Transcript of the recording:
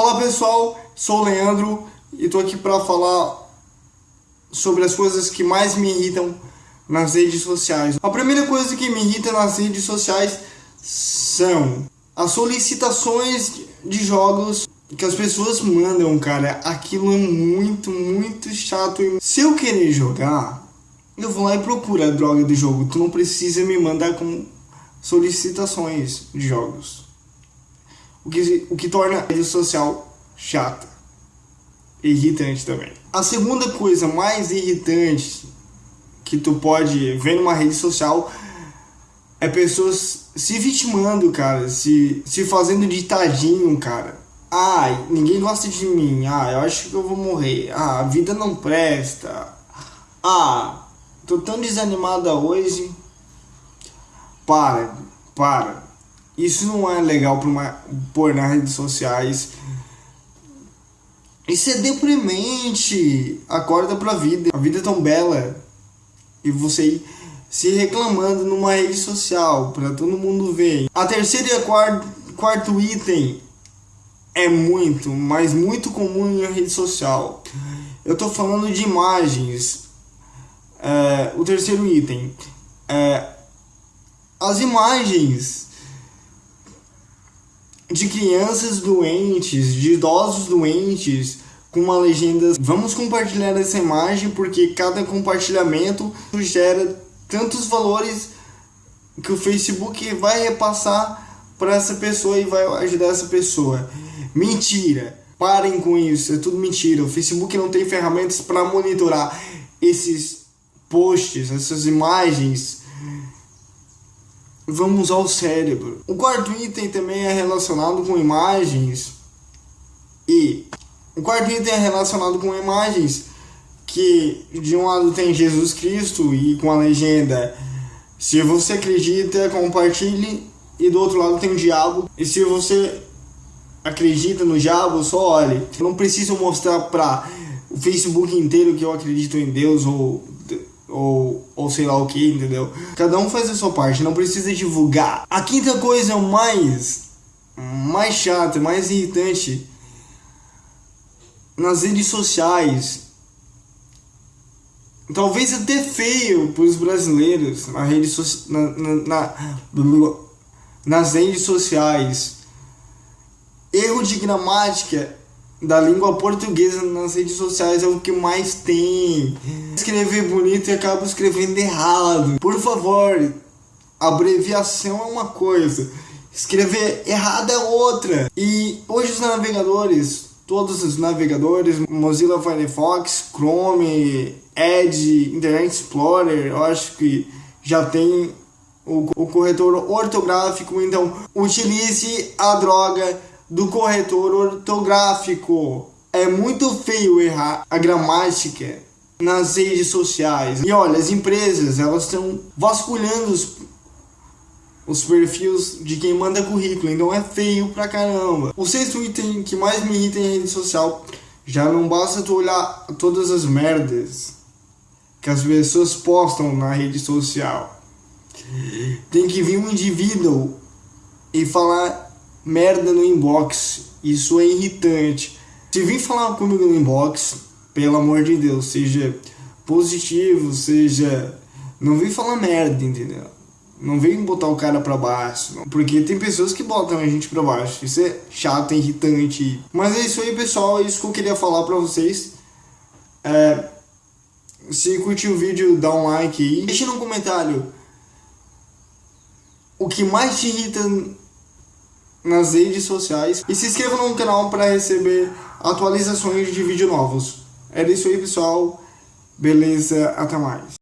Olá pessoal, sou o Leandro e estou aqui para falar sobre as coisas que mais me irritam nas redes sociais. A primeira coisa que me irrita nas redes sociais são as solicitações de jogos que as pessoas mandam, cara. Aquilo é muito, muito chato. Se eu querer jogar, eu vou lá e procuro a droga do jogo. Tu não precisa me mandar com solicitações de jogos. O que, o que torna a rede social chata. E irritante também. A segunda coisa mais irritante que tu pode ver numa rede social é pessoas se vitimando, cara, se, se fazendo ditadinho, cara. Ai, ninguém gosta de mim. Ah, eu acho que eu vou morrer. Ah, a vida não presta. Ah, tô tão desanimada hoje. Para, para. Isso não é legal para uma pôr nas redes sociais. Isso é deprimente. Acorda pra vida. A vida é tão bela. E você se reclamando numa rede social para todo mundo ver. A terceira e a quarto, quarto item é muito, mas muito comum em rede social. Eu tô falando de imagens. É, o terceiro item. É, as imagens de crianças doentes, de idosos doentes, com uma legenda. Vamos compartilhar essa imagem porque cada compartilhamento gera tantos valores que o Facebook vai repassar para essa pessoa e vai ajudar essa pessoa. Mentira! Parem com isso, é tudo mentira. O Facebook não tem ferramentas para monitorar esses posts, essas imagens. Vamos usar o cérebro. O quarto item também é relacionado com imagens. E o quarto item é relacionado com imagens que de um lado tem Jesus Cristo e com a legenda se você acredita, compartilhe e do outro lado tem o diabo. E se você acredita no diabo, só olhe. Eu não preciso mostrar para o Facebook inteiro que eu acredito em Deus ou, ou, ou sei lá o que, entendeu? Cada um faz a sua parte, não precisa divulgar. A quinta coisa mais, mais chata, mais irritante nas redes sociais. Talvez até feio para os brasileiros na rede so, na, na, na, nas redes sociais erro de gramática da língua portuguesa nas redes sociais é o que mais tem. Escrever bonito e acaba escrevendo errado. Por favor, abreviação é uma coisa, escrever errado é outra. E hoje os navegadores, todos os navegadores, Mozilla Firefox, Chrome, Edge, Internet Explorer, eu acho que já tem o, o corretor ortográfico, então utilize a droga do corretor ortográfico. É muito feio errar a gramática nas redes sociais. E olha, as empresas, elas estão vasculhando os, os perfis de quem manda currículo, então é feio pra caramba. O sexto item que mais me irrita em rede social, já não basta tu olhar todas as merdas que as pessoas postam na rede social. Tem que vir um indivíduo e falar merda no inbox. Isso é irritante. Se vir falar comigo no inbox, pelo amor de Deus, seja positivo, seja. Não vem falar merda, entendeu? Não vem botar o cara pra baixo. Não. Porque tem pessoas que botam a gente pra baixo. Isso é chato, é irritante. Mas é isso aí, pessoal. É isso que eu queria falar pra vocês. É, se curtiu o vídeo, dá um like aí. Deixe no comentário o que mais te irrita nas redes sociais e se inscreva no canal para receber atualizações de vídeos novos. Era isso aí, pessoal. Beleza, até mais.